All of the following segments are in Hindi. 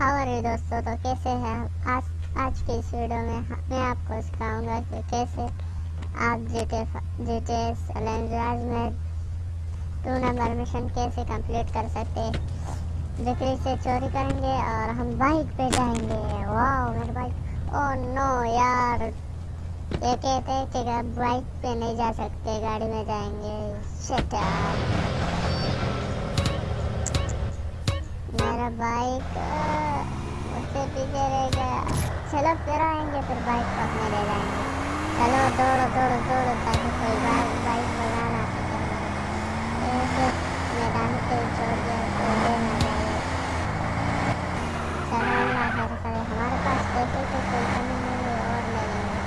हाउ आर दोस्तों? तो कैसे हैं आज आज की इस वीडियो में मैं आपको सिखाऊँगा कि कैसे आप G T G T S language में टू नंबर मिशन कैसे कंप्लीट कर सकते बिक्री से चोरी करेंगे और हम बाइक पे जाएँगे। वाह मेरे बाइक ओ नो यार। ये कहते हैं कि बाइक पे नहीं जा सकते, गाड़ी में जाएँगे। शिट मेरा बाइक उससे पीछे रह गया। चलो फिर आएँगे, फिर बाइक को अपने ले जाएँगे। चलो दौड़ो दौड़ो दौड़ो, ताकि कोई बाइक बाइक बना ना सके ऐसे मैदान पे छोड़ दिया कोई ले ना जाए चलो अल्लाह खैर करे हमारे पास पैसे की कोई कमी नहीं है, और ले लेंगे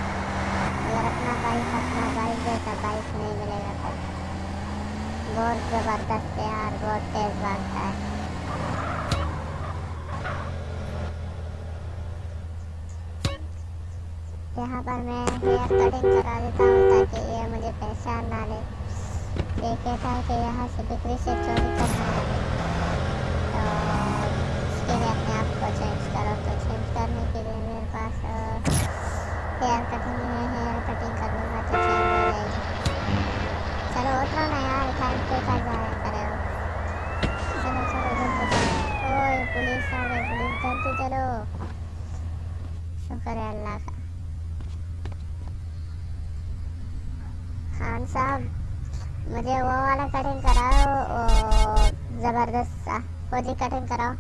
अगर अपना बाइक अपना बाइक जैसा बाइक नहीं मिलेगा तो। बहुत ज़बरदस्त है यार, बहुत तेज़ भागता है। यहाँ पर मैं हेयर कटिंग करा देता हूँ ताकि ये मुझे पहचान ना ले। ये कहता है कि यहाँ से बिक्री से चोरी करना तो इसके लिए अपने आप को चेंज करो तो चेंज करने के लिए मेरे पास हेयर कटिंग है हेयर कटिंग कर लूँगा तो चेंज हो जाएगी चलो उतरो ना यार टाइम पे कर जाया करे चलो चलो जल्दी चलो ओए पुलिस आ गई पुलिस जल्दी चलो शुक्र है अल्लाह का खान साहब, मुझे वो वाला कटिंग कराओ ज़बरदस्त सा फौजी कटिंग कराओ।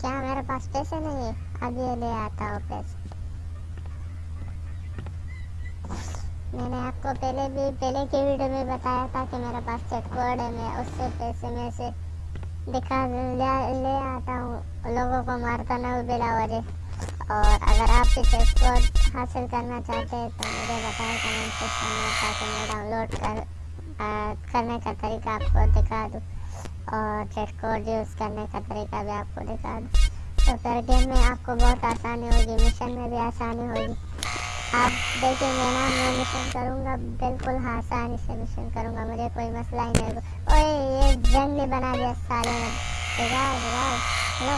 क्या मेरे पास पैसे नहीं है? अभी ले आता हूँ पैसे। मैंने आपको पहले भी, पहले की वीडियो में बताया था कि मेरे पास चेक कोड है, मैं उससे पैसे में से दिखा ले, आता हूँ। लोगों को मारता ना बिला वजह। और अगर आप भी चेक हासिल करना चाहते हैं तो मुझे बताएँ कमेंट सेक्शन में ताकि मैं डाउनलोड कर आ, करने का तरीका आपको दिखा दूँ। और चेक कोड यूज़ करने का तरीका भी आपको दिखा दूँ। तो फिर गेम में आपको बहुत आसानी होगी मिशन में भी आसानी होगी। आप देखेंगे ना मैं मिशन करूँगा, बिल्कुल आसानी से मिशन करूँगा, मुझे कोई मसला ही नहीं ओए, ये जंगली बना दिया साले ने। बिगाड़ बिगाड़। हेलो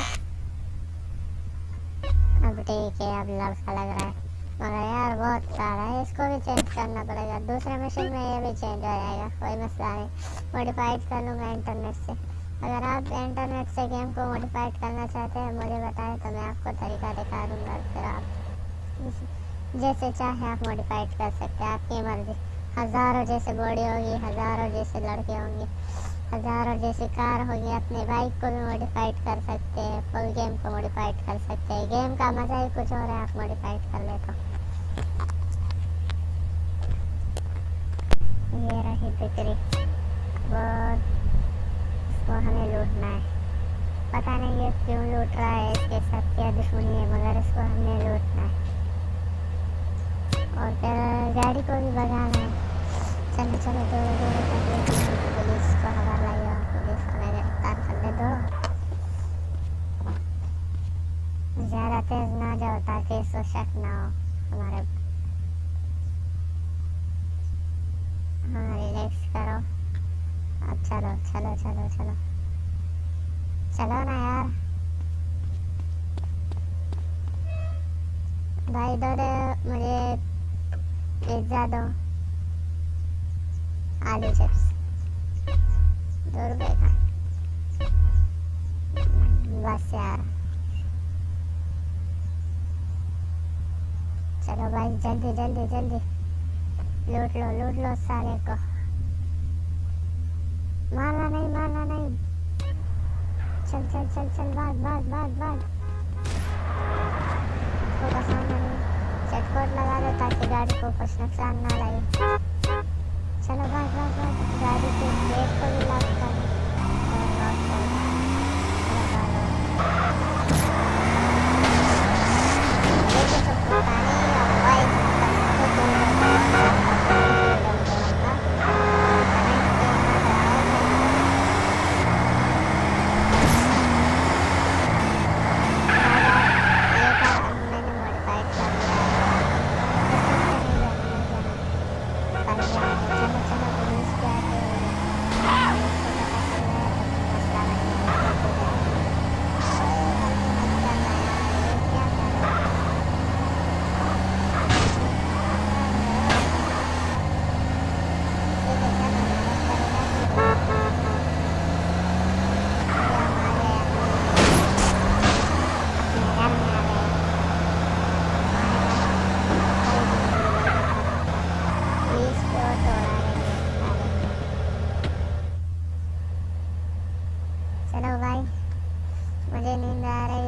अब ठीक है अब लड़का लग रहा है। मगर यार, बहुत सारा है। इसको भी चेंज करना पड़ेगा। दूसरे मशीन में ये भी चेंज हो जाएगा। कोई मसला नहीं। मॉडिफाइड कर लूँगा इंटरनेट से। अगर आप इंटरनेट से गेम को मॉडिफाइड करना चाहते हैं, मुझे बताएँ तो मैं आपको तरीका दिखा दूँगा। फिर आप जैसे चाहे आप मॉडिफाइड कर सकते हैं। आपकी मर्ज़ी। हज़ारों जैसे बॉडी होगी, हज़ारों जैसे लड़के होंगे, हज़ारों जैसी कार होगी। अपने बाइक को भी मॉडिफाइड कर सकते हैं फुल गेम को मॉडिफाइड कर सकते हैं। गेम का मज़ा ही कुछ और है, आप मॉडिफाइड कर ले तो ये रही बिक्री। बहुत इसको हमें लूटना है। पता नहीं ये क्यों लूट रहा है, इसके साथ क्या दुश्मनी है, मगर इसको हमें लूटना है। और गाड़ी को भी भगाना है चलो चलो दो दो पुलिस को हवाला लिया पुलिस हमें गिरफ़्तार कर ले दो ज़्यादा तेज ना जाओ ताकि इसको शक ना हो हमारे हाँ रिलैक्स करो अब चलो चलो चलो चलो चलो ना यार भाई दे मुझे पिज़्ज़ा दो आलू चिप्स दो रुपए का। बस यार। चलो भाई, जल्दी जल्दी जल्दी। लूट लो लूट लो सारे को। मारना नहीं मारना नहीं। चल चल चल चल, भाग भाग भाग भाग। इसको बसाना नहीं चटकोट लगा दो ताकि गाड़ी को कुछ नुकसान ना लगे